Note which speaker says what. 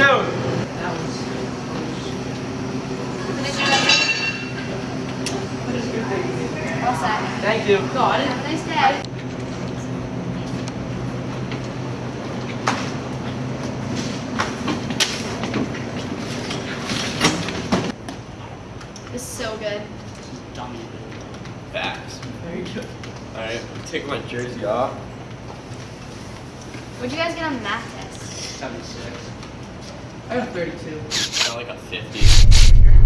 Speaker 1: soon. All. Thank you.
Speaker 2: Got.
Speaker 3: Have a nice day. This is so good.
Speaker 2: Dummy.
Speaker 1: Facts.
Speaker 2: Very good.
Speaker 1: Alright, take my jersey off.
Speaker 3: What'd you guys get on math test?
Speaker 2: 76. I got 32.
Speaker 1: Got like a 50.